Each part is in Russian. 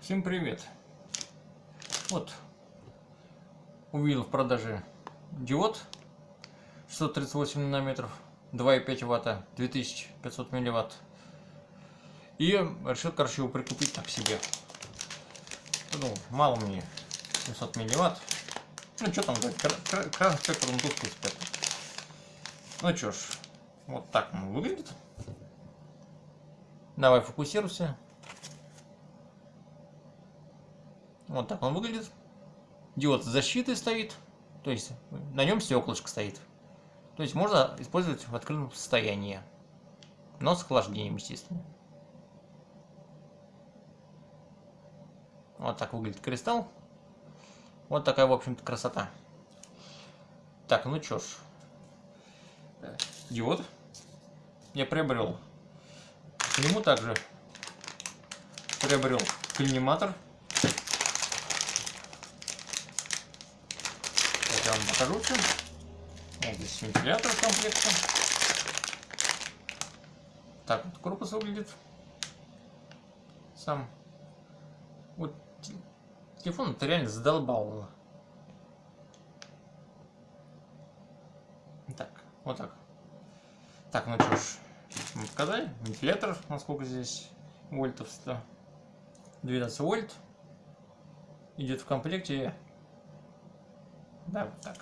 Всем привет! Вот, увидел в продаже диод 638 нанометров, 2,5 ватта, 2500 милливатт. И решил, короче, его прикупить так себе. Ну, мало мне 700 милливатт. Ну, что там, красный спектр, он тусклый спектр. Ну, что ж, вот так он выглядит. Давай фокусируйся. Вот так он выглядит. Диод с защитой стоит. То есть на нем стеклышко стоит. То есть можно использовать в открытом состоянии. Но с охлаждением, естественно. Вот так выглядит кристалл. Вот такая, в общем-то, красота. Так, ну чё ж. Диод. Я приобрел. К нему также приобрел коллиматор. Покажу. Вот здесь вентилятор в комплекте. Так вот корпус выглядит. Сам. Вот телефон это реально задолбал. Так, вот так. Так, ну что ж, мы показали. Вентилятор, насколько здесь вольтов 100. 12 вольт. Идет в комплекте да, вот так.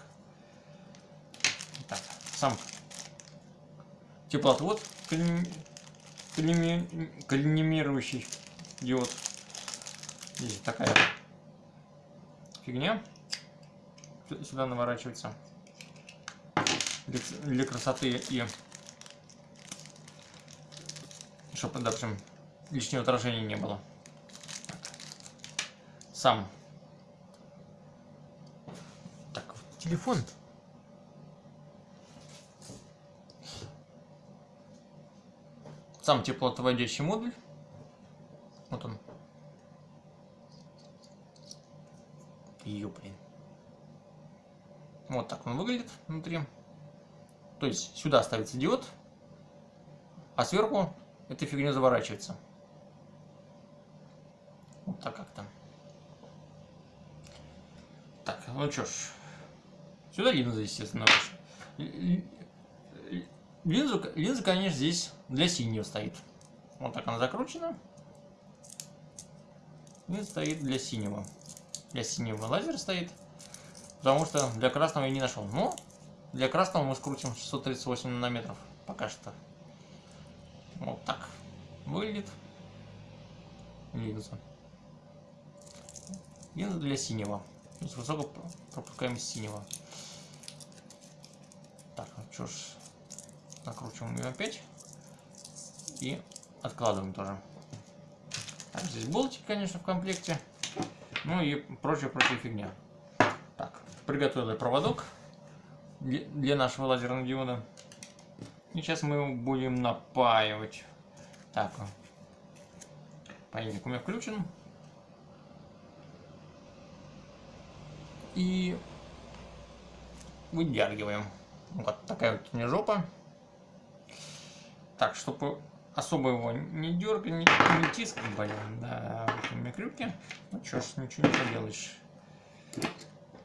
Так, сам теплоотвод коллимирующий диод. Здесь такая фигня сюда наворачивается для красоты и чтобы, допустим, лишнего отражения не было. Сам телефон. Сам теплоотводящий модуль. Вот он. Ее, блин. Вот так он выглядит внутри. То есть сюда ставится диод, а сверху эта фигня заворачивается. Вот так как-то. Так, ну что ж, Сюда линза, естественно, Линзу, линза, конечно, здесь для синего стоит. Вот так она закручена. И стоит для синего. Для синего лазер стоит. Потому что для красного я не нашел. Но для красного мы скрутим 638 нанометров. Пока что. Вот так выглядит линза. Линза для синего. То есть высокая пропускаемость синего. Так, ну что ж, накручиваем ее опять. И откладываем тоже. Так, здесь болтики, конечно, в комплекте. Ну и прочая-прочая фигня. Так, приготовили проводок для нашего лазерного диода. И сейчас мы его будем напаивать. Так, паяльник у меня включен. И выдергиваем. Вот такая вот у меня жопа. Так, чтобы особо его не дергать, не, не тискать, блин, да, вот у меня крюки. Ну что ж, ничего не поделаешь.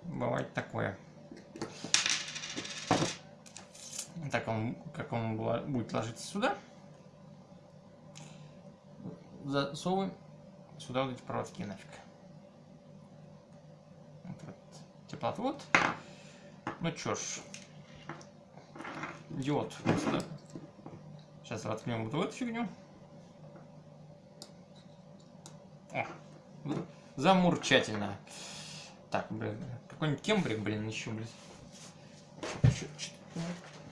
Бывает такое. Так он, как он будет ложиться сюда. Засовываем сюда вот эти проводки нафиг. Вот, вот теплоотвод. Ну что ж, диод просто. Сейчас воткнем вот эту фигню. О, замурчательно. Так, блин, какой-нибудь кембрик, блин, еще, блин.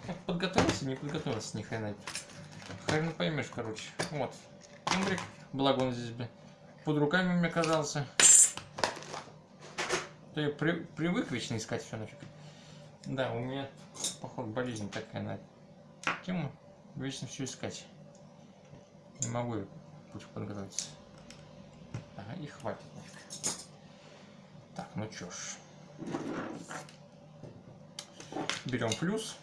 Как подготовился, не подготовился ни хрена. Хрен поймешь, короче. Вот, кембрик, благо он здесь, блин, под руками мне казался. То я при, привык вечно искать все нафиг. Да, у меня, походу, болезнь такая на тему. Вечно все искать. Не могу я подготовиться. Ага, и хватит Так, ну чё ж. Берем плюс.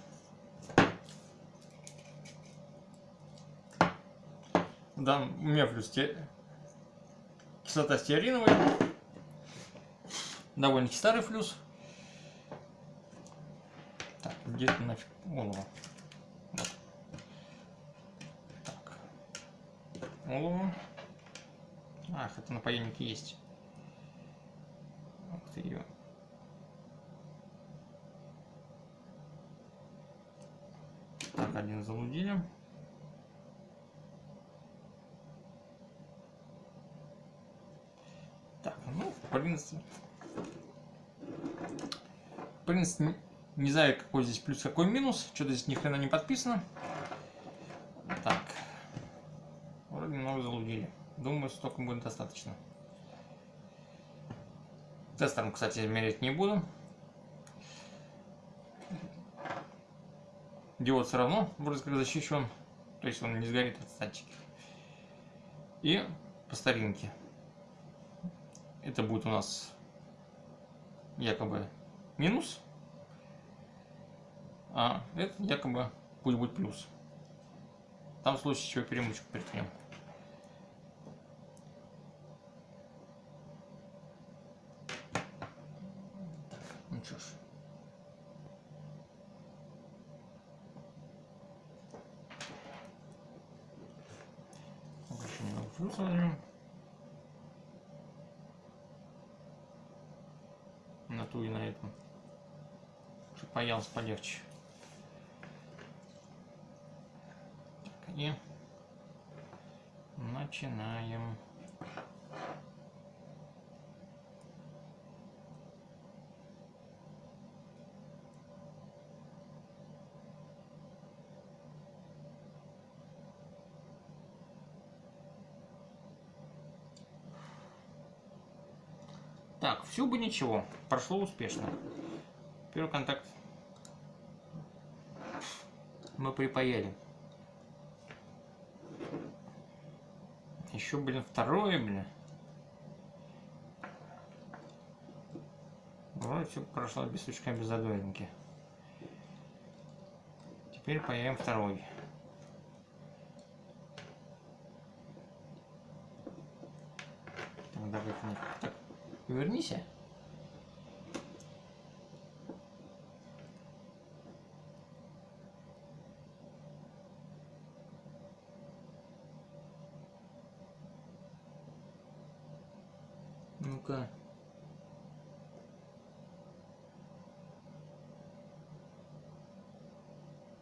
Да, у меня плюс те... кислота стеариновая. Довольно-таки старый флюс. Так, где-то нафиг голову. Вот. Так. Голову. Ах, это на поемнике есть. Ты ее. Так, один залудили. Так, ну, в принципе... В принципе, не знаю, какой здесь плюс, какой минус. Что-то здесь ни хрена не подписано. Так. Немного залудили. Думаю, столько будет достаточно. Тестером, кстати, мерить не буду. Диод все равно вроде как защищен. То есть он не сгорит от статики. И по старинке. Это будет у нас якобы минус. А это якобы пусть будет плюс. Там в случае чего перемычку приткнем. Ну что ж. Еще возьмем. На ту и на этом. Чтобы поялся полегче. Так, и начинаем. Так, все бы ничего, прошло успешно. Первый контакт мы припаяли. Еще, блин, второе, блин. Вроде все прошло без сучка, без задоринки. Теперь паяем второй. Так, давай, так, Вернись. Ну-ка.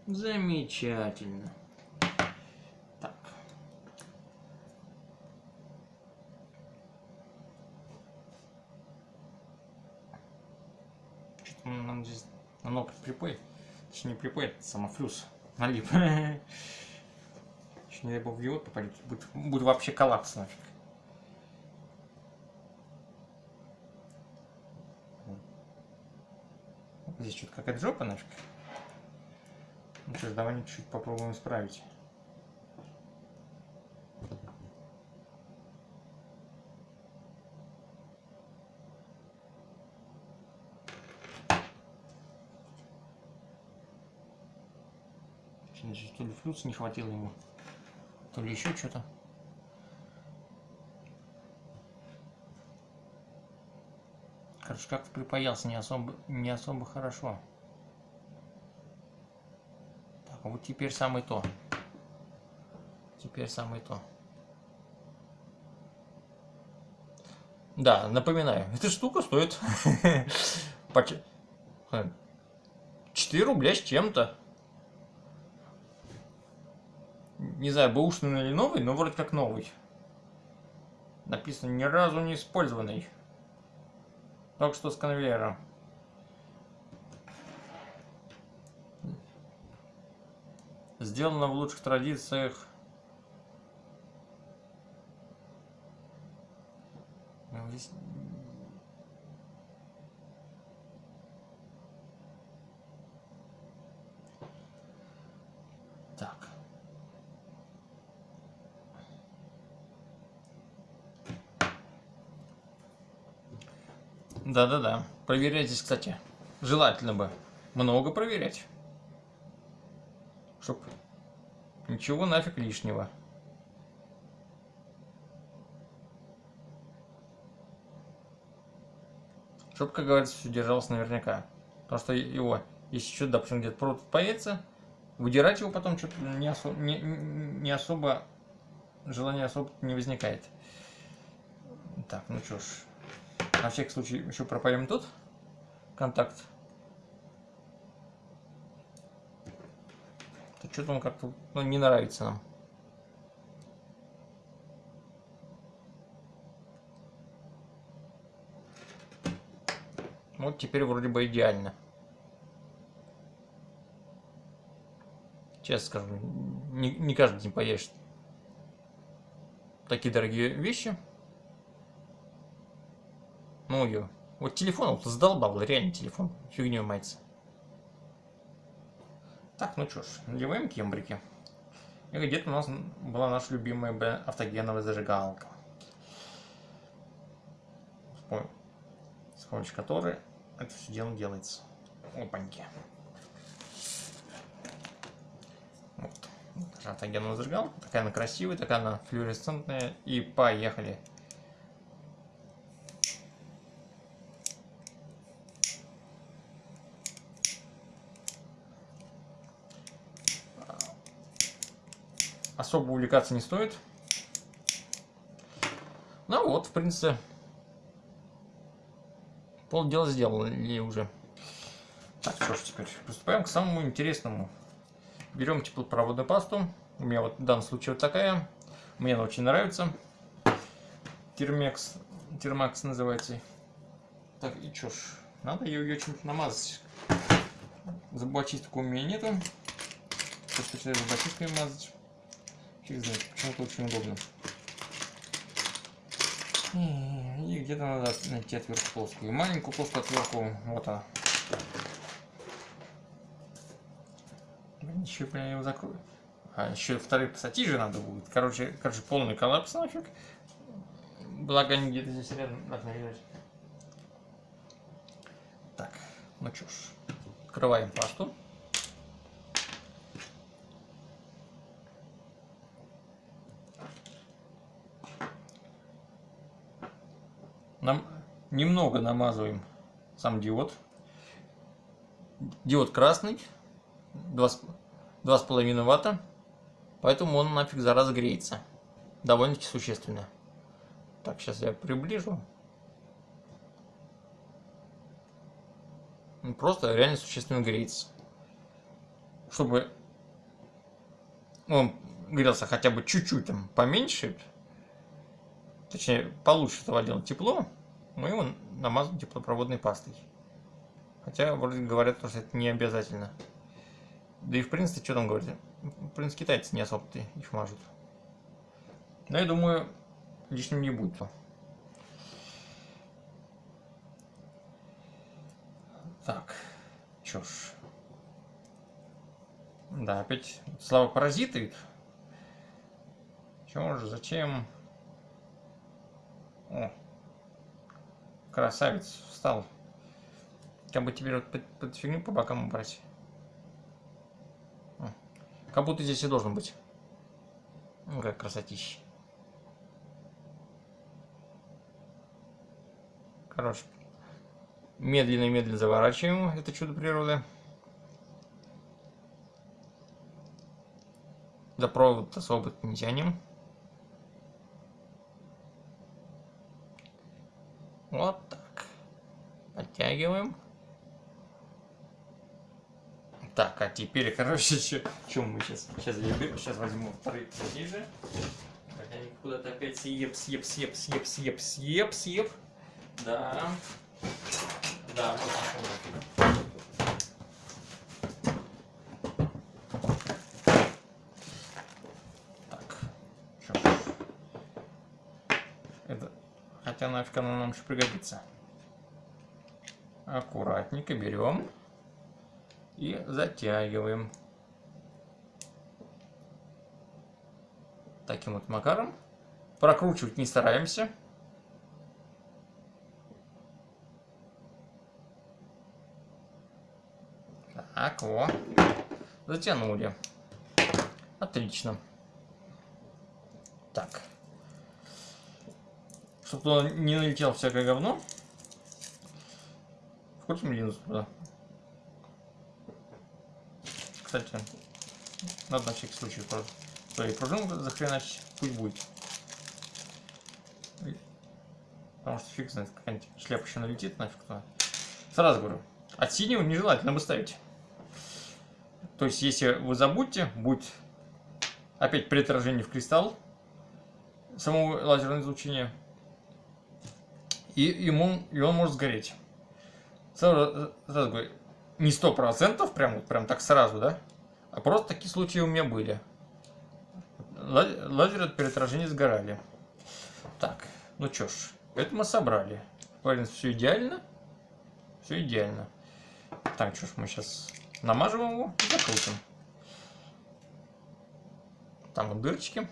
Замечательно. Так. Что-то нам здесь на ног припой. Точнее, не припой, это самофлюс налип. Еще не дай бог в диод попадет, будет, будет вообще коллапс нафиг. Здесь что-то какая-то жопа нафиг. Ну что ж, давай чуть-чуть попробуем исправить. Значит, то ли флюс не хватило ему, то ли еще что-то. Короче, как-то припаялся не особо, не особо хорошо. Так, а вот теперь самое то. Теперь самое то. Да, напоминаю, эта штука стоит 4 рубля с чем-то. Не знаю, бэушный или новый, но вроде как новый. Написано ни разу не использованный. Только что с конвейера. Сделано в лучших традициях. Ну, здесь... Так. Да-да-да. Проверять здесь, кстати, желательно бы много проверять. Чтоб ничего нафиг лишнего. Чтобы, как говорится, все держалось наверняка. Потому что его, если что, допустим, где-то провод появится, выдирать его потом что-то не, осо не, не особо, желания особо не возникает. Так, ну что ж, на всякий случай еще пропалим тут контакт. Что-то он как-то ну, не нравится нам. Вот теперь вроде бы идеально. Честно скажу, не, не каждый день поешь такие дорогие вещи. Ну ее. Вот телефон вот задолбал, реально телефон. Фигню мается. Так, ну что ж, надеваем кембрики. И где-то у нас была наша любимая автогеновая зажигалка. С помощью которой это все дело делается. Опаньки. Вот. Автогеновая зажигалка. Такая она красивая, такая она флюоресцентная. И поехали. Особо увлекаться не стоит. Ну вот, в принципе, полдела сделали уже. Так, что ж, теперь приступаем к самому интересному. Берем теплопроводную пасту. У меня вот в данном случае вот такая. Мне она очень нравится. Термекс, термакс называется. Так, и что ж, надо ее, чем-то намазать. Зубочистку у меня нету. Точно зубочисткой мазать. Фиг знает, почему-то очень удобно. И где-то надо найти отвертку плоскую. Маленькую плоскую отвертку, вот она. Еще я его закрою. А еще вторые пассатижи надо будет. Короче, короче, полный коллапс нафиг. Благо они где-то здесь рядом должны лежать. Так, ну что ж. Открываем пасту. Нам немного намазываем сам диод. Диод красный, 2,5 ватта, поэтому он нафиг зараза греется. Довольно-таки существенно. Так, сейчас я приближу. Просто реально существенно греется. Чтобы он грелся хотя бы чуть-чуть там поменьше, точнее, получше делать тепло, мы его намазываем теплопроводной пастой. Хотя, вроде говорят, что это не обязательно. Да и в принципе, что там говорить? В принципе, китайцы не особо-то их мажут. Но я думаю, лишним не будет. Так, чё ж. Да, опять слава паразиты. Чего же, зачем? О, красавец, встал. Как бы теперь вот под, под фигню по бокам убрать. Как будто здесь и должен быть. Ну, как красотища. Короче, медленно-медленно заворачиваем это чудо природы. За провод особо не тянем. Вот так. Подтягиваем. Так, а теперь, короче, чем мы сейчас? Сейчас я беру, сейчас возьму вторые же. Хотя они куда-то опять съеп, съеп, съеп, съеп, съеп, съеп, съеп. Да. Да, вот хотя нафиг она нам еще пригодится. Аккуратненько берем и затягиваем. Таким вот макаром. Прокручивать не стараемся. Так, во. Затянули. Отлично. Так чтобы туда не налетело всякое говно. вкрутим линзу туда. Кстати, надо на всякий случай просто и пружину захреначить, пусть будет. Потому что фиг знает, какая-нибудь шляпа еще налетит нафиг туда. Сразу говорю, от синего нежелательно бы ставить. То есть, если вы забудете, будет опять при отражении в кристалл самого лазерного излучения, и, ему, и он может сгореть. Сразу, сразу говорю, не сто процентов, прям, прям так сразу, да? А просто такие случаи у меня были. Лазеры при отражении сгорали. Так, ну чё ж, это мы собрали. Принципе, все идеально. Все идеально. Так, что ж, мы сейчас намажем его и закрутим. Там вот дырочки.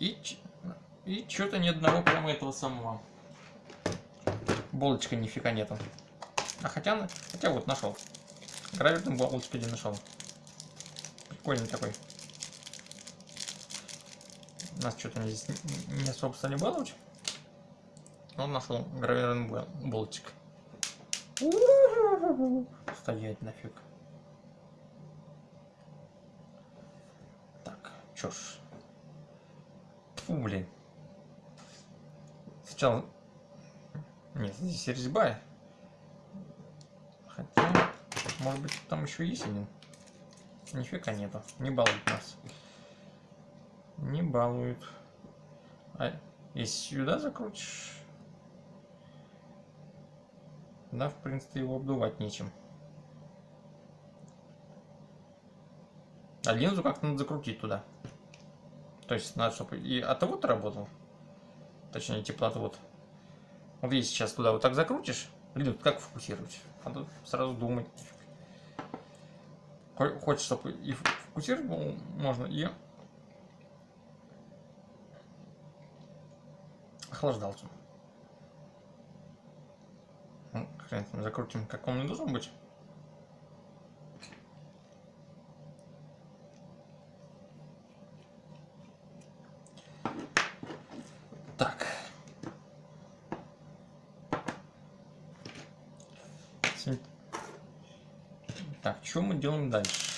И, и что-то ни одного прямо этого самого. Болочка нифига нету. А хотя, хотя вот нашел. Граверный болочка один нашел. Прикольный такой. Нас что-то здесь не особо стали баловать. Он нашел гравированный болтик. Стоять нафиг. Так, чё ж. Фу, блин. Сначала... Нет, здесь резьба. Хотя, может быть, там еще есть один. Нифига нету. Не балуют нас. Не балуют. А если сюда закрутишь... Да, в принципе, его обдувать нечем. А линзу как-то надо закрутить туда. То есть надо, чтобы и отвод работал. Точнее, теплоотвод. Вот если сейчас туда вот так закрутишь, линзу как фокусировать? Надо сразу думать. Хочешь, чтобы и фокусировать можно, и охлаждался. Ну, хрен закрутим, как он не должен быть. Так. Так, что мы делаем дальше?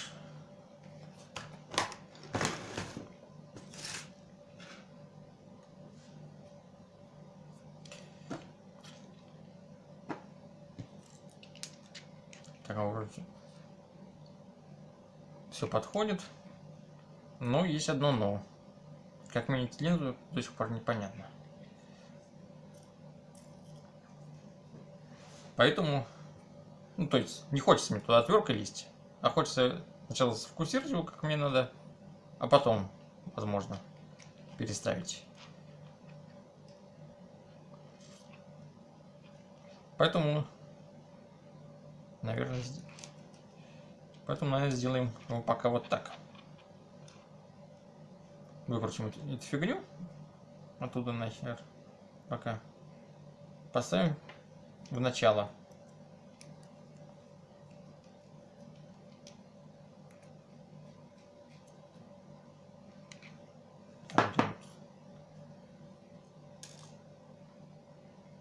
все подходит. Но есть одно но. Как менять линзу, до сих пор непонятно. Поэтому, ну то есть, не хочется мне туда отверткой лезть, а хочется сначала сфокусировать его, как мне надо, а потом, возможно, переставить. Поэтому, наверное, Поэтому, наверное, сделаем его пока вот так. Выкрутим эту фигню оттуда нахер. Пока. Поставим в начало.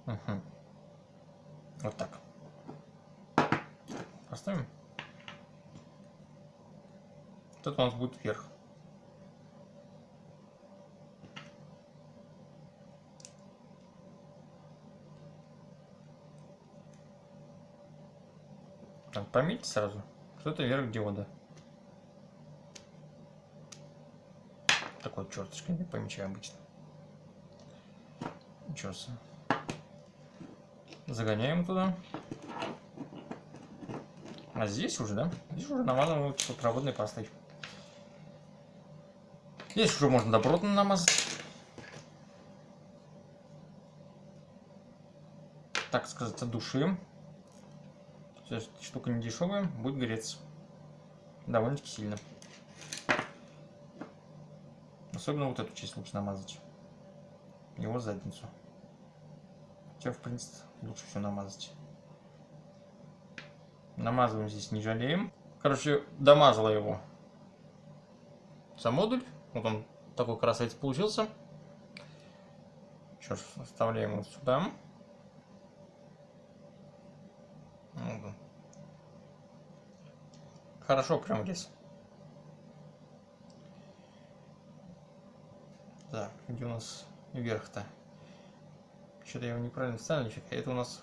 Угу. Вот так. Поставим. Вот это у нас будет вверх. Так, пометьте сразу, что это вверх диода. Такой черточкой не помечаю обычно. Себе. Загоняем туда. А здесь уже, да? Здесь уже намазываем проводной пастой. Здесь уже можно добротно намазать. Так сказать, от души. Эта штука не дешевая, будет греться. Довольно-таки сильно. Особенно вот эту часть лучше намазать. Его задницу. Хотя, в принципе, лучше все намазать. Намазываем здесь, не жалеем. Короче, домазала его сам модуль. Вот он такой красавец получился. Что ж, вставляем вот сюда. Хорошо прям здесь. Так, где у нас верх-то? Что-то я его неправильно вставил, нифига. Это у нас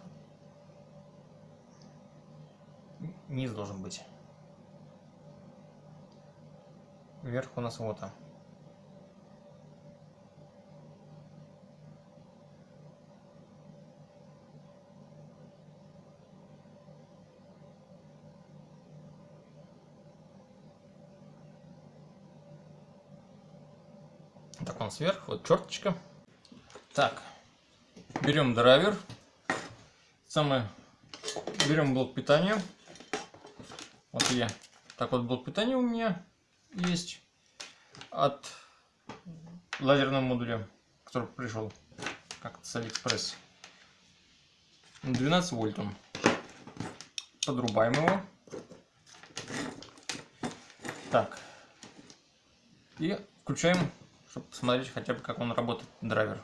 низ должен быть. Вверх у нас вот он. Так, он сверху, вот черточка. Так, берем драйвер. Самое, берем блок питания. Вот я. Так вот блок питания у меня есть от лазерного модуля, который пришел как-то с Алиэкспресс. 12 вольт он. Подрубаем его. Так. И включаем чтобы посмотреть хотя бы, как он работает, драйвер.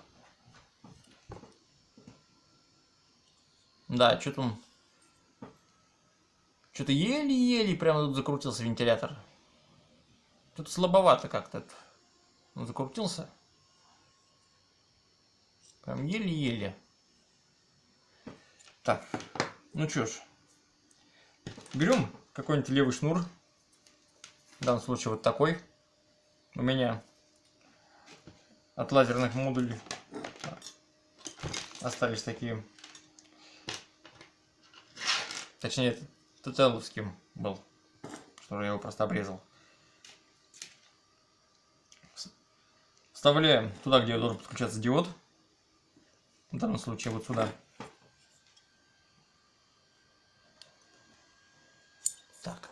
Да, что-то он... Что-то еле-еле прямо тут закрутился вентилятор. Тут слабовато как-то. Он закрутился. Прям еле-еле. Так, ну чё ж. Берем какой-нибудь левый шнур. В данном случае вот такой. У меня от лазерных модулей остались такие. Точнее, Тутеловским был, что я его просто обрезал. Вставляем туда, где должен подключаться диод. В данном случае вот сюда. Так.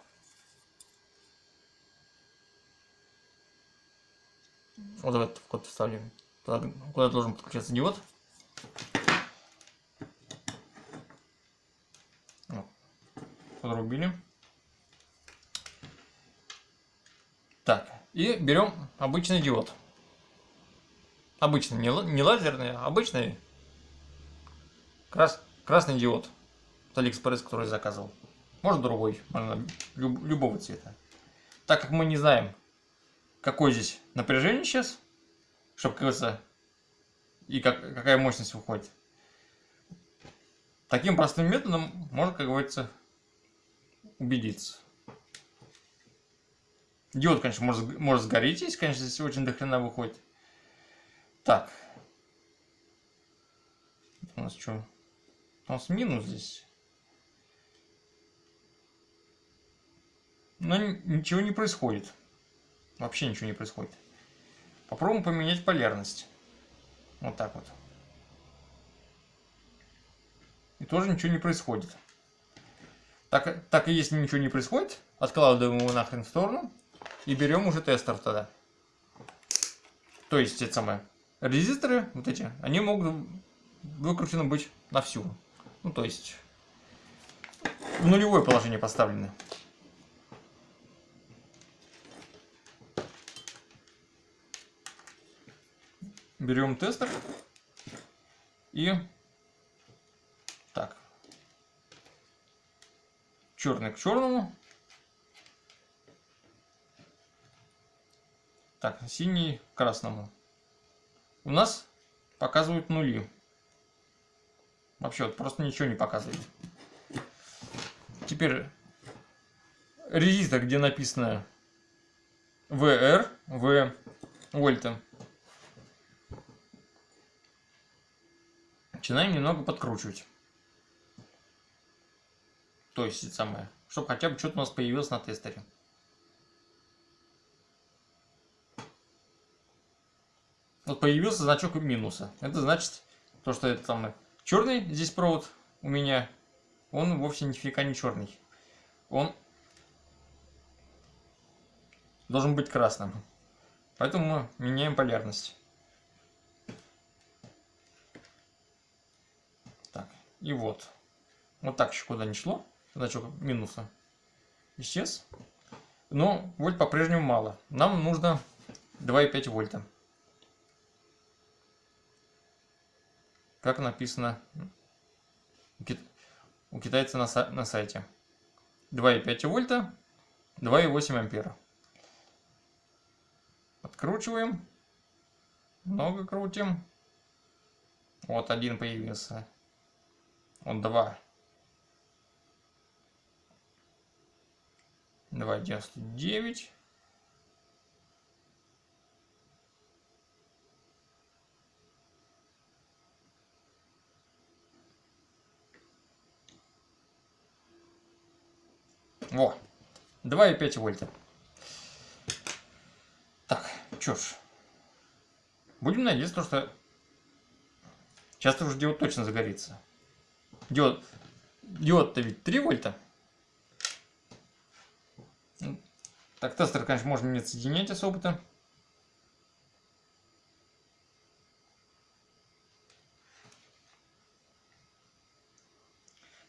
Вот в этот вход вставляем. Туда, куда должен подключаться диод. Подрубили. Так, и берем обычный диод. Обычный, не, не лазерный, а обычный крас, красный диод. С Алиэкспресс, который заказывал. Может другой, можно люб, любого цвета. Так как мы не знаем, какое здесь напряжение сейчас, чтобы, говорится, и как, какая мощность выходит. Таким простым методом можно, как говорится, убедиться. Диод, конечно, может, может сгореть, если, конечно, здесь очень дохрена выходит. Так. У нас что? У нас минус здесь. Но ничего не происходит. Вообще ничего не происходит. Попробуем поменять полярность. Вот так вот. И тоже ничего не происходит. Так, так и если ничего не происходит, откладываем его нахрен в сторону и берем уже тестер тогда. То есть, это самое, резисторы, вот эти, они могут выкручены быть на всю. Ну, то есть, в нулевое положение поставлены. Берем тестер. И так. Черный к черному. Так синий к красному. У нас показывают нули. Вообще вот просто ничего не показывает. Теперь резистор где написано VR в вольта начинаем немного подкручивать. То есть самое, чтобы хотя бы что-то у нас появилось на тестере. Вот появился значок минуса. Это значит, то, что это самое черный здесь провод у меня, он вовсе нифига не черный. Он должен быть красным. Поэтому мы меняем полярность. И вот. Вот так еще куда не шло. Значок минуса исчез. Но вольт по-прежнему мало. Нам нужно 2,5 вольта. как написано у китайца на, сайте. 2,5 вольта, 2,8 ампера. Откручиваем. Много крутим. Вот один появился. Вот два. 2,99. Во, 2,5 вольта. Так, чё ж. Будем надеяться, что сейчас уже диод точно загорится. Диод, диод-то ведь 3 вольта. Так, тестер, конечно, можно не соединять особо-то.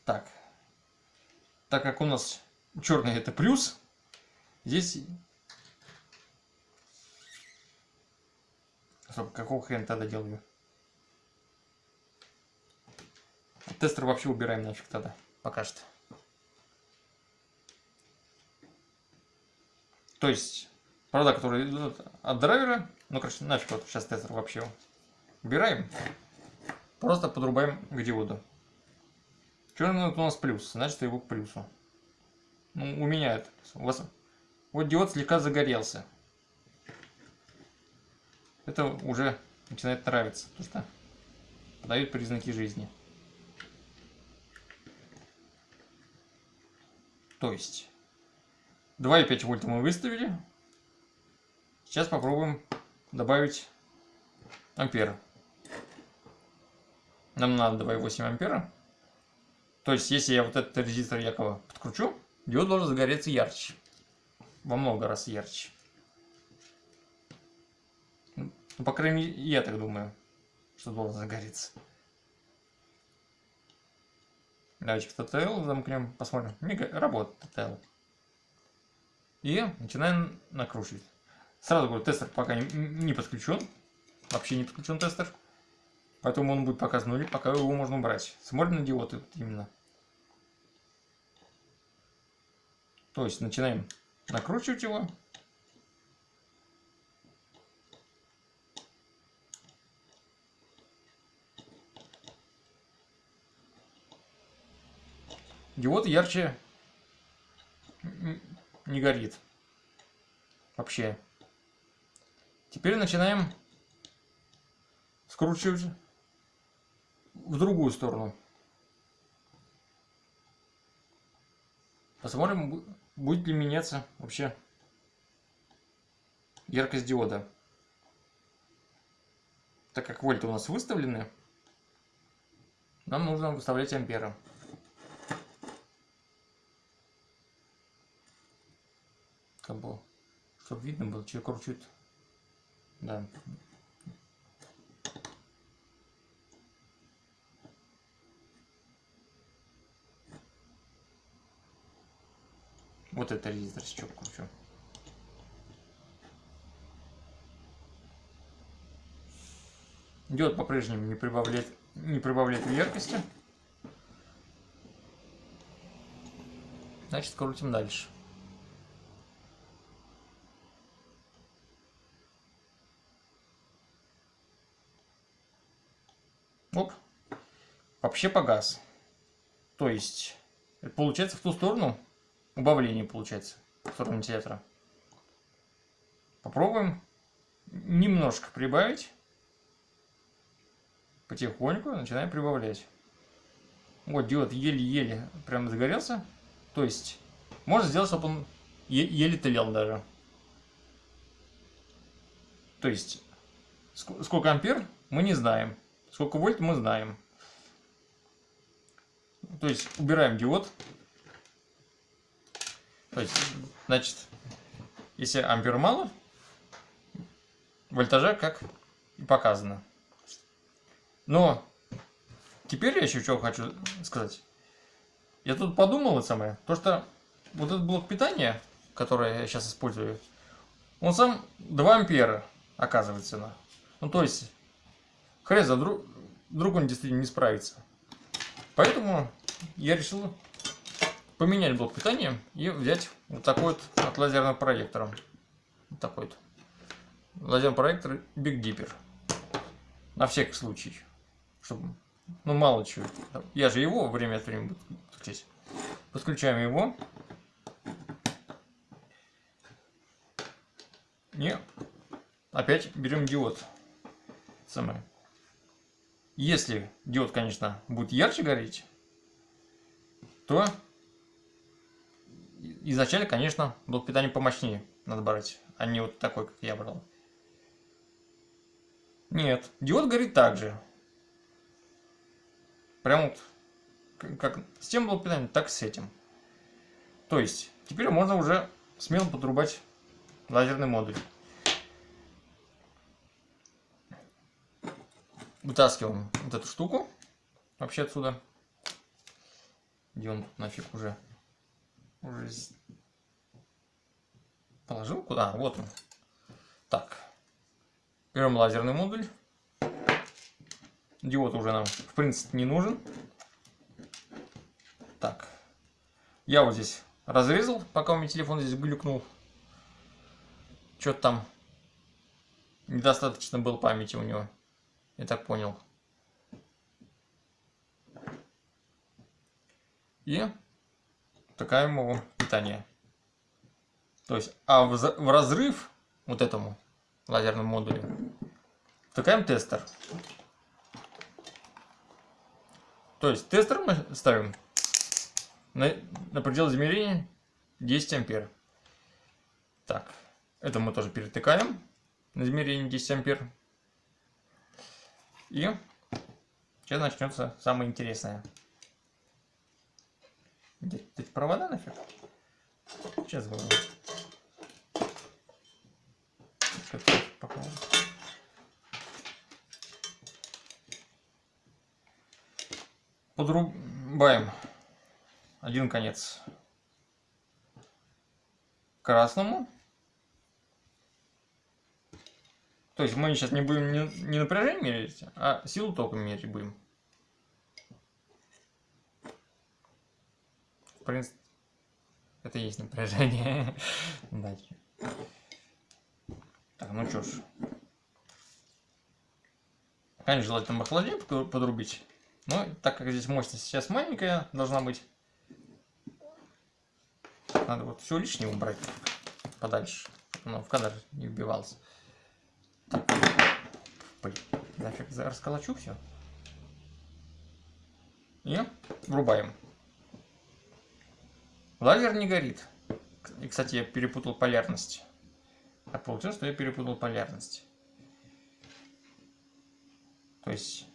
Так. Так как у нас черный это плюс, здесь... Стоп, какого хрена тогда делаю? Тестер вообще убираем нафиг тогда, пока что. То есть, провода, которые идут от драйвера, ну, короче, нафиг вот сейчас тестер вообще убираем. Просто подрубаем к диоду. Черный у нас плюс, значит его к плюсу. Ну, у меня это. У вас... Вот диод слегка загорелся. Это уже начинает нравиться, потому что дает признаки жизни. То есть 2,5 вольта мы выставили. Сейчас попробуем добавить ампер. Нам надо 2,8 ампера. То есть, если я вот этот резистор якобы подкручу, диод должен загореться ярче. Во много раз ярче. Ну, по крайней мере, я так думаю, что должен загореться. Давайте в TTL замкнем, посмотрим. Не работает TTL. И начинаем накручивать. Сразу говорю, тестер пока не, не подключен. Вообще не подключен тестер. Поэтому он будет показан нули, пока его можно убрать. Смотрим на диоды именно. То есть начинаем накручивать его. Диод ярче не горит. Вообще. Теперь начинаем скручивать в другую сторону. Посмотрим, будет ли меняться вообще яркость диода. Так как вольты у нас выставлены, нам нужно выставлять амперы. Как бы, чтобы видно было, что кручит. Да. Вот это резистор сейчас кручу. Диод по-прежнему не прибавляет, не прибавляет яркости. Значит, крутим дальше. Вообще погас. То есть, получается в ту сторону убавление получается в сторону вентилятора. Попробуем немножко прибавить. Потихоньку начинаем прибавлять. Вот диод еле-еле прям загорелся. То есть, можно сделать, чтобы он еле тлел даже. То есть, сколько ампер мы не знаем. Сколько вольт мы знаем. То есть убираем диод. То есть, значит, если ампер мало, вольтажа как и показано. Но теперь я еще что хочу сказать. Я тут подумал это самое, то что вот этот блок питания, который я сейчас использую, он сам 2 ампера оказывается. Ну то есть Хрен вдруг он действительно не справится. Поэтому я решил поменять блок питания и взять вот такой вот от лазерного проектора. Вот такой вот. Лазерный проектор Big Dipper. На всякий случай. Чтобы, ну мало чего. Я же его время от времени буду здесь. Подключаем его. И опять берем диод. Самое. Если диод, конечно, будет ярче гореть, то изначально, конечно, блок питания помощнее надо брать, а не вот такой, как я брал. Нет, диод горит так же. Прям вот как с тем блок питания, так и с этим. То есть, теперь можно уже смело подрубать лазерный модуль. Вытаскиваем вот эту штуку вообще отсюда. Где он тут нафиг уже? Уже положил куда? А, вот он. Так. Берем лазерный модуль. Диод уже нам в принципе не нужен. Так. Я вот здесь разрезал, пока у меня телефон здесь глюкнул. Что-то там недостаточно было памяти у него. Я так понял. И такая ему питание. То есть, а в, в разрыв вот этому лазерному модулю втыкаем тестер. То есть тестер мы ставим на, на предел измерения 10 ампер. Так, это мы тоже перетыкаем на измерение 10 ампер. И сейчас начнется самое интересное. Эти провода нафиг? Сейчас говорю. Подрубаем один конец красному. То есть мы сейчас не будем не, напряжение мерить, а силу тока мерить будем. В принципе, это и есть напряжение. Так, ну что ж. Конечно, желательно охладнее подрубить. Но так как здесь мощность сейчас маленькая должна быть, надо вот все лишнее убрать подальше, чтобы оно в кадр не вбивалось. Блин, нафиг расколочу все. И врубаем. Лазер не горит. И, кстати, я перепутал полярность. Так получилось, что я перепутал полярность. То есть,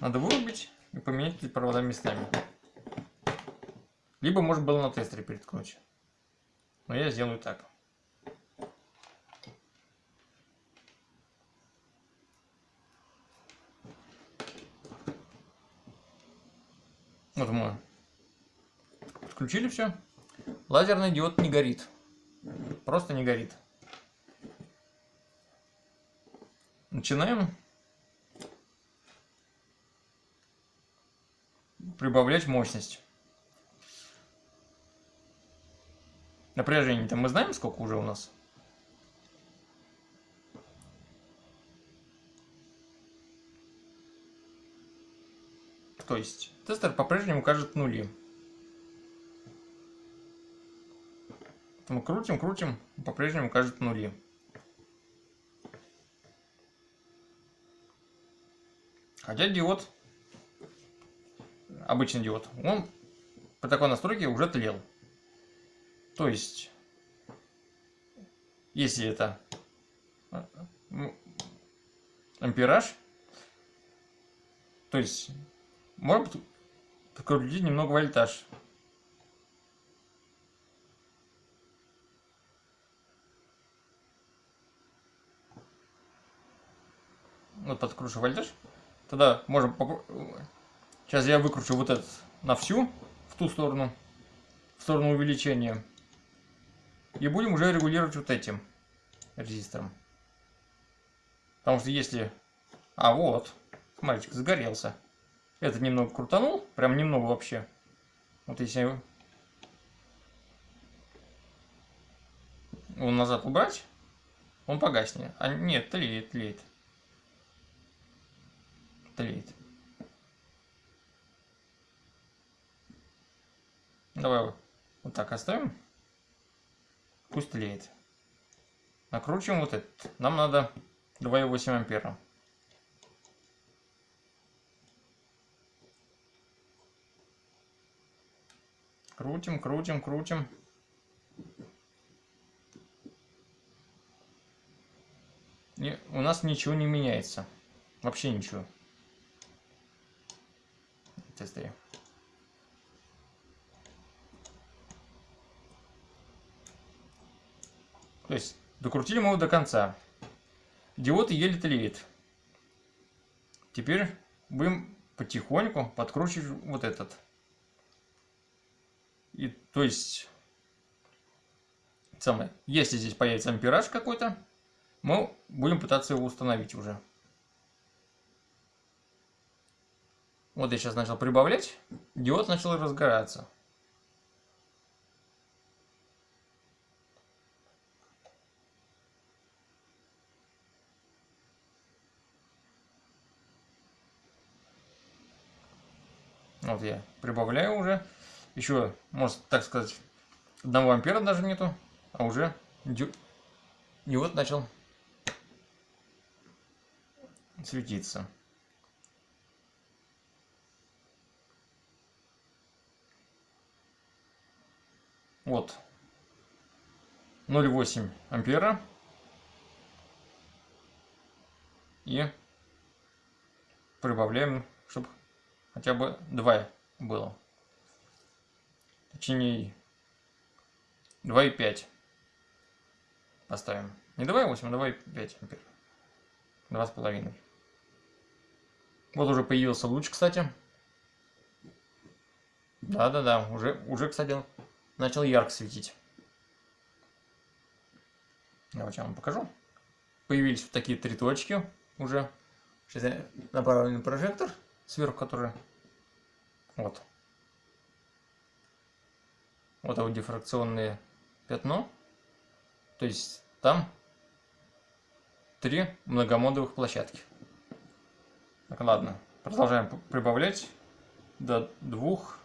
надо вырубить и поменять эти провода местами. Либо, может, было на тестере переткнуть. Но я сделаю так. Вот мы Включили все. Лазерный диод не горит. Просто не горит. Начинаем прибавлять мощность. Напряжение-то мы знаем, сколько уже у нас? То есть тестер по-прежнему кажет нули. Мы крутим, крутим, по-прежнему кажет нули. Хотя диод, обычный диод, он по такой настройке уже тлел. То есть, если это ампераж, то есть можно подкрутить немного вольтаж. вот подкручу вольтаж, тогда можем... Сейчас я выкручу вот этот на всю, в ту сторону, в сторону увеличения. И будем уже регулировать вот этим резистором. Потому что если... А вот, мальчик загорелся. Этот немного крутанул, прям немного вообще. Вот если его назад убрать, он погаснет. А нет, тлеет, тлеет. Тлеет. Давай вот так оставим. Пусть тлеет. Накручиваем вот этот. Нам надо 2,8 ампера. Крутим, крутим, крутим. И у нас ничего не меняется. Вообще ничего. Тесты. То есть докрутили мы его до конца. Диод еле тлеет. Теперь будем потихоньку подкручивать вот этот. То есть, самое, если здесь появится ампераж какой-то, мы будем пытаться его установить уже. Вот я сейчас начал прибавлять, диод начал разгораться. Вот я прибавляю уже. Еще, может так сказать, одного ампера даже нету, а уже диод начал светиться. Вот 0,8 ампера и прибавляем, чтобы хотя бы 2 было. Точнее 2,5 поставим. Не 2,8, а 2,5 ампер. 2,5. Вот уже появился луч, кстати. Да-да-да, уже, уже, кстати, начал ярко светить. Я вам покажу. Появились вот такие три точки уже. Сейчас я направлю прожектор сверху, который... Вот. Вот это дифракционное пятно. То есть там три многомодовых площадки. Так, ладно. Продолжаем прибавлять до двух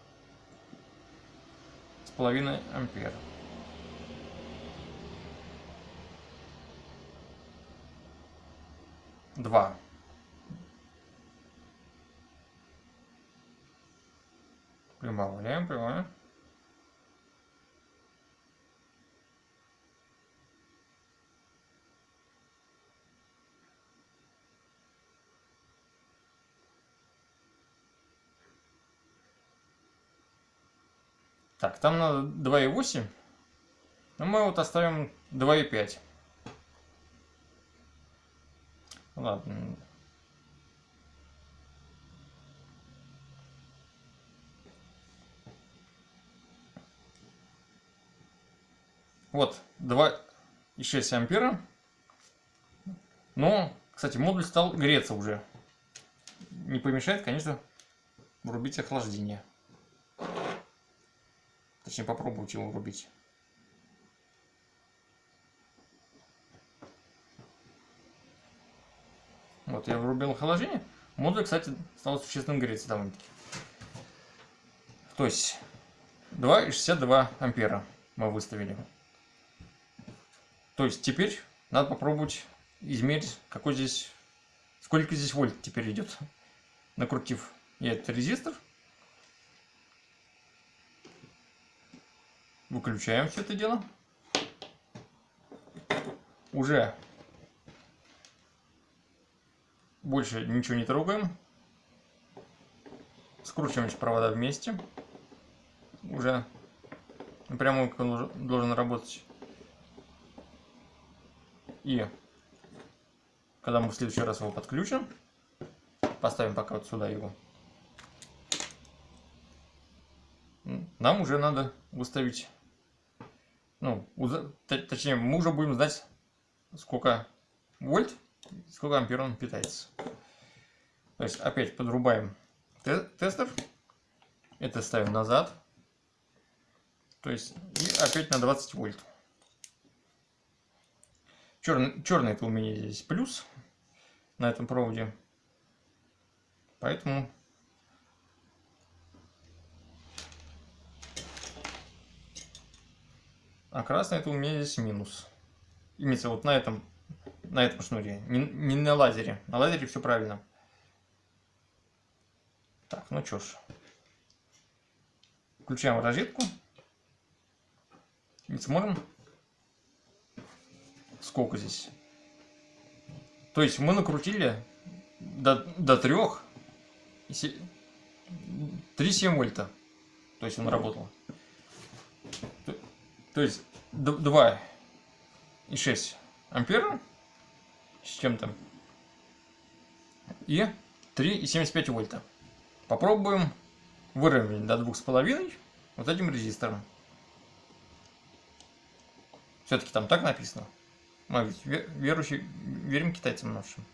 с половиной ампер. Два. Прибавляем, прибавляем. Так, там надо 2,8. Но мы вот оставим 2,5. Ладно. Вот, 2,6 ампера. Но, кстати, модуль стал греться уже. Не помешает, конечно, врубить охлаждение. Точнее, попробуйте его врубить. Вот, я врубил охлаждение. Модуль, кстати, стал существенно греться довольно-таки. То есть 2,62 ампера мы выставили. То есть теперь надо попробовать измерить, какой здесь, сколько здесь вольт теперь идет. Накрутив этот резистор. Выключаем все это дело. Уже больше ничего не трогаем. Скручиваем провода вместе. Уже напрямую он должен работать. И когда мы в следующий раз его подключим, поставим пока вот сюда его, нам уже надо выставить ну, точнее, мы уже будем знать, сколько вольт, сколько ампер он питается. То есть опять подрубаем те тестер. Это ставим назад. То есть и опять на 20 вольт. Черный, черный это у меня здесь плюс на этом проводе. Поэтому а красный это у меня здесь минус. Имеется вот на этом на этом шнуре, не, не на лазере. На лазере все правильно. Так, ну что ж. Включаем розетку. И смотрим, сколько здесь. То есть мы накрутили до, до 3, 3,7 вольта. То есть он работал. То, есть 2,6 ампера с чем-то. И 3,75 вольта. Попробуем выровнять до 2,5 вот этим резистором. Все-таки там так написано. Мы верующие, верим китайцам нашим.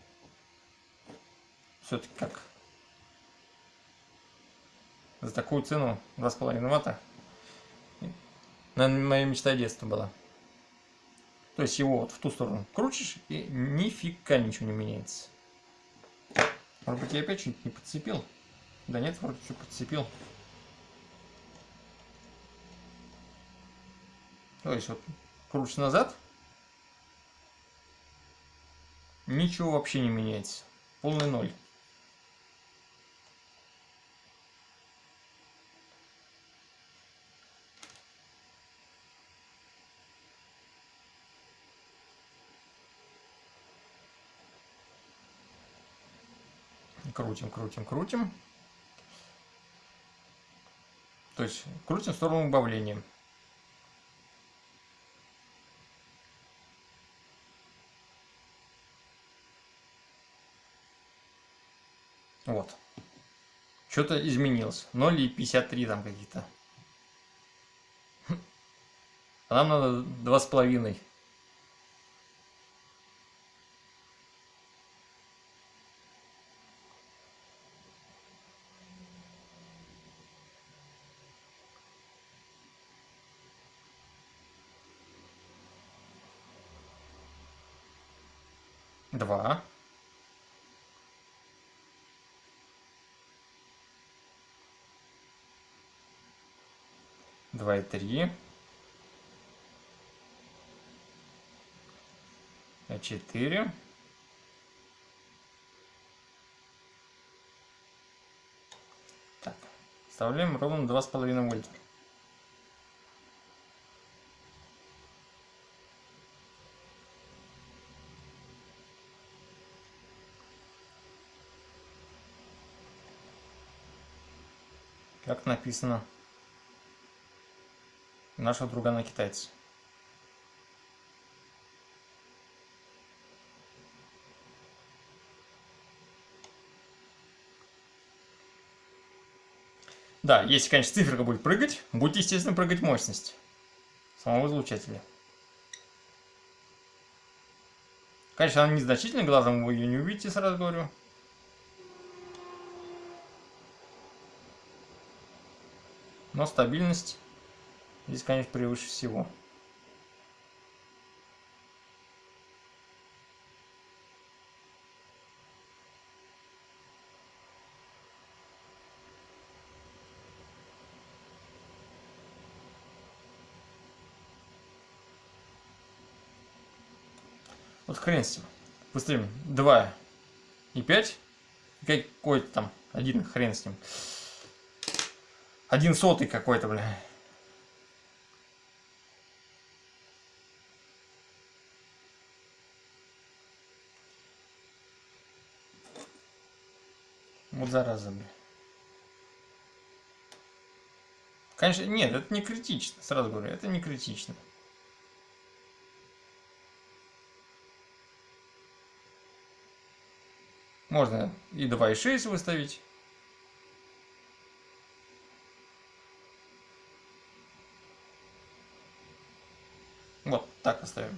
Все-таки как? За такую цену 2,5 ватта. Наверное, моя мечта детства была. То есть его вот в ту сторону крутишь, и нифига ничего не меняется. Может быть, я опять что-нибудь не подцепил? Да нет, вроде все подцепил. То есть вот крутишь назад, ничего вообще не меняется. Полный ноль. крутим, крутим, крутим. То есть крутим в сторону убавления. Вот. Что-то изменилось. 0,53 там какие-то. А нам надо 2,5. 3. А4. Так, вставляем ровно 2,5 вольта. Как написано нашего друга на китайце. Да, если, конечно, циферка будет прыгать, будет, естественно, прыгать мощность самого излучателя. Конечно, она незначительна, глазом вы ее не увидите, сразу говорю. Но стабильность здесь, конечно, превыше всего. Вот хрен с ним. Выставим 2 и 5. Какой-то там один хрен с ним. Один сотый какой-то, бля. Вот зараза, бля. Конечно, нет, это не критично, сразу говорю, это не критично. Можно и 2,6 выставить. Так оставим.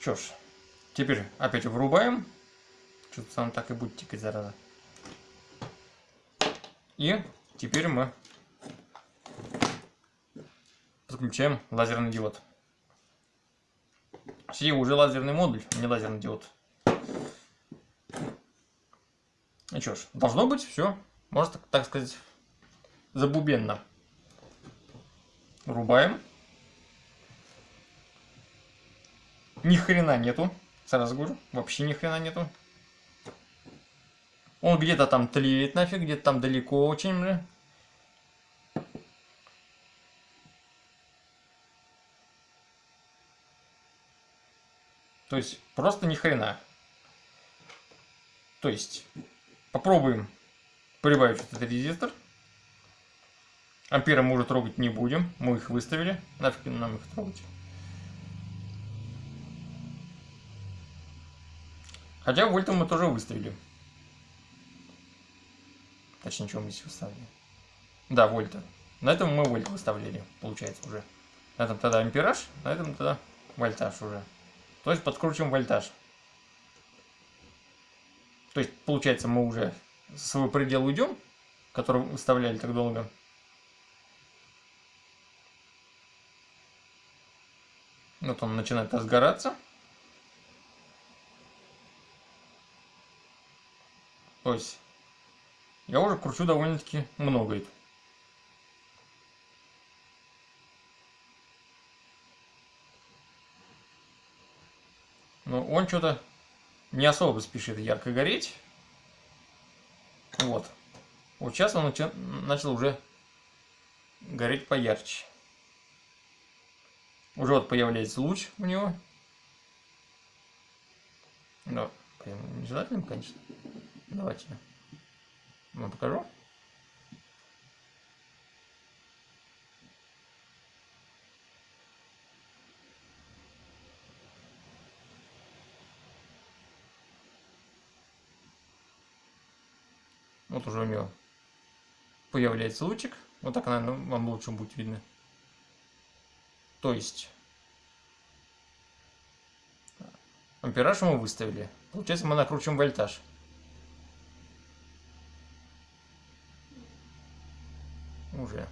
Что ж, теперь опять врубаем. Что-то там так и будет тикать, зараза. И теперь мы подключаем лазерный диод. Все уже лазерный модуль, не лазерный диод. Ну что ж, должно быть все, можно так, так сказать, забубенно. Рубаем. Ни хрена нету, сразу говорю, вообще ни хрена нету. Он где-то там тлеет нафиг, где-то там далеко очень, бля. То есть, просто ни хрена. То есть, попробуем прибавить этот резистор. Ампера мы уже трогать не будем. Мы их выставили. Нафиг нам их трогать. Хотя вольта мы тоже выставили. Точнее, что мы здесь выставили. Да, вольта. На этом мы вольт выставляли, получается, уже. На этом тогда ампераж, на этом тогда вольтаж уже. То есть подкручиваем вольтаж. То есть, получается, мы уже свой предел уйдем, который выставляли так долго. Вот он начинает разгораться. То есть я уже кручу довольно-таки много. Но он что-то не особо спешит ярко гореть. Вот. Вот сейчас он начал уже гореть поярче. Уже вот появляется луч у него. Да, не желательно, конечно. Давайте вам покажу. Вот уже у него появляется лучик. Вот так, наверное, вам лучше будет видно. То есть ампераж мы выставили. Получается, мы накручиваем вольтаж. Уже.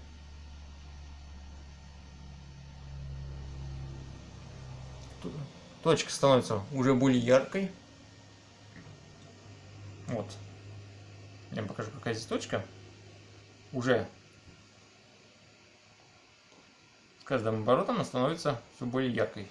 Точка становится уже более яркой. Вот. Я вам покажу, какая здесь точка. Уже с каждым оборотом она становится все более яркой.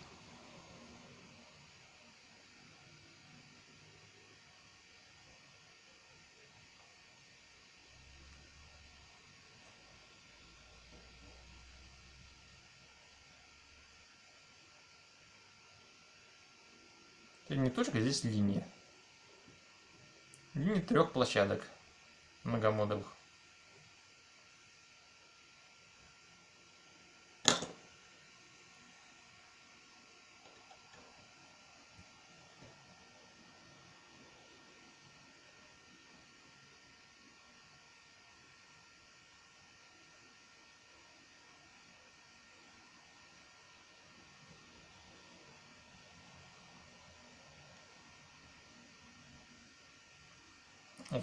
Точка, здесь линия. Линия трех площадок многомодовых.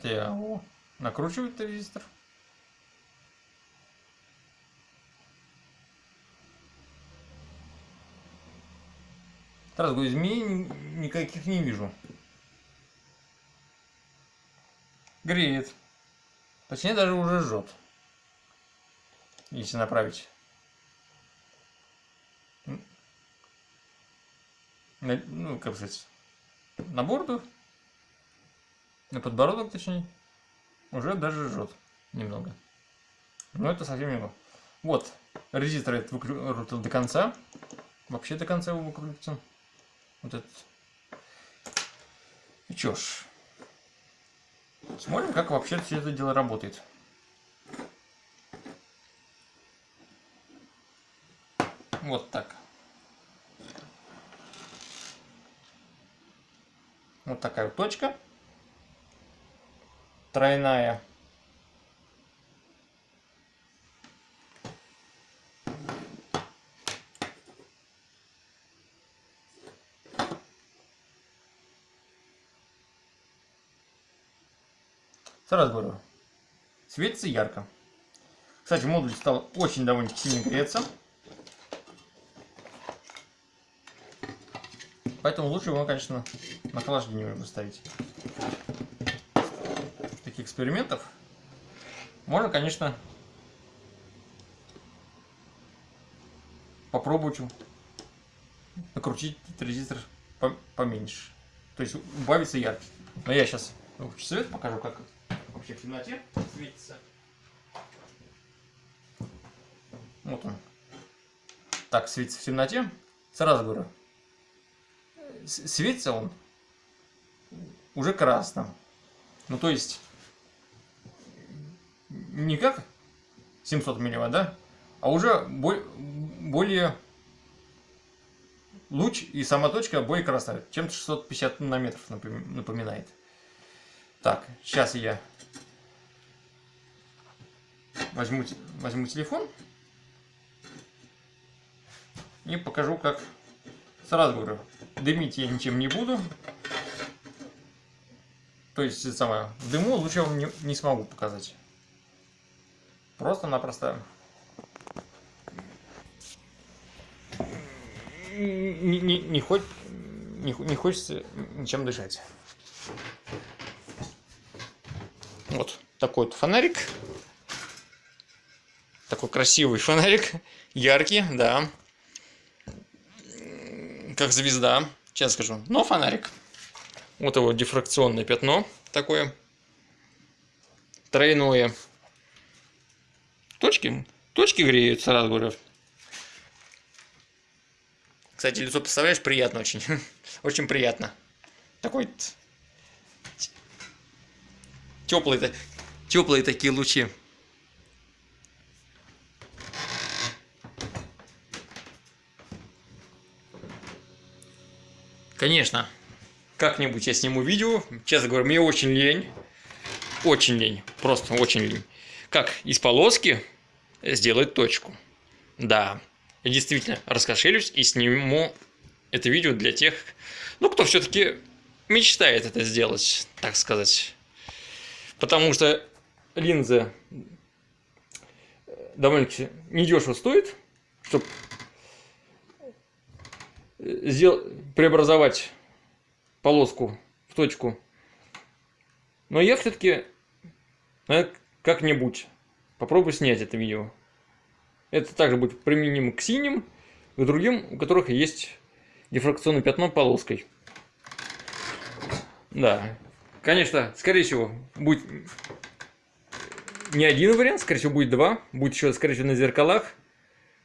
Это я о, накручиваю резистор. Сразу говорю, изменений никаких не вижу. Греет. Точнее, даже уже жжет. Если направить. Ну, как сказать, на борду на подбородок, точнее, уже даже жжет немного. Но это совсем немного. Вот, резистор этот выкрутил до конца. Вообще до конца его выкрутил. Вот этот. И чё ж. Смотрим, как вообще все это дело работает. Вот так. Вот такая вот точка тройная. Сразу говорю, светится ярко. Кстати, модуль стал очень довольно-таки сильно греться. Поэтому лучше его, конечно, на охлаждение выставить. Экспериментов можно, конечно, попробовать накрутить резистор поменьше. То есть убавится яркость. Но я сейчас свет покажу, как вообще в темноте светится. Вот он. Так светится в темноте. Сразу говорю, светится он уже красным. Ну, то есть, не как 700 милливатт, да? А уже более луч и сама точка более красная, чем 650 нанометров напоминает. Так, сейчас я возьму, возьму телефон и покажу, как сразу говорю, дымить я ничем не буду. То есть, самое, дыму лучше вам не, не смогу показать. Просто-напросто не, не, не, хоть, не, не хочется ничем дышать. Вот такой вот фонарик. Такой красивый фонарик. Яркий, да. Как звезда. Сейчас скажу. Но фонарик. Вот его дифракционное пятно такое. Тройное. Точки. Точки греют, сразу говорю. Кстати, лицо, представляешь, приятно очень. очень приятно. Такой теплые, теплые такие лучи. Конечно, как-нибудь я сниму видео. Честно говоря, мне очень лень. Очень лень. Просто очень лень. Как из полоски сделать точку. Да, я действительно раскошелюсь и сниму это видео для тех, ну, кто все-таки мечтает это сделать, так сказать. Потому что линза довольно-таки недешево стоит, чтобы сделать, преобразовать полоску в точку. Но я все-таки как-нибудь попробую снять это видео. Это также будет применимо к синим, к другим, у которых есть дифракционное пятно полоской. Да, конечно, скорее всего, будет не один вариант, скорее всего, будет два. Будет еще, скорее всего, на зеркалах.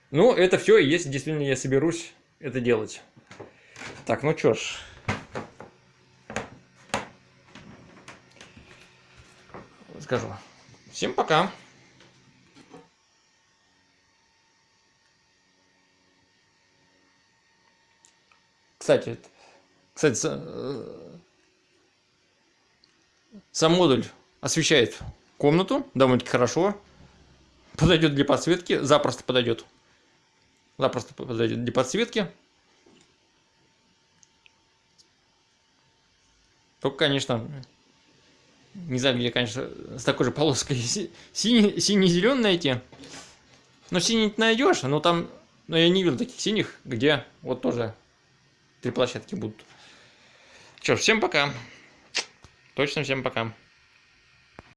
Но это все, если действительно я соберусь это делать. Так, ну что ж. Скажу. Всем пока. Кстати, кстати, э, сам модуль освещает комнату довольно-таки хорошо. Подойдет для подсветки, запросто подойдет. Запросто подойдет для подсветки. Только, конечно, не знаю, где, конечно, с такой же полоской синий-зеленый найти. Но синий найдешь, но там, но я не видел таких синих, где вот тоже три площадки будут. Ж, всем пока. Точно всем пока.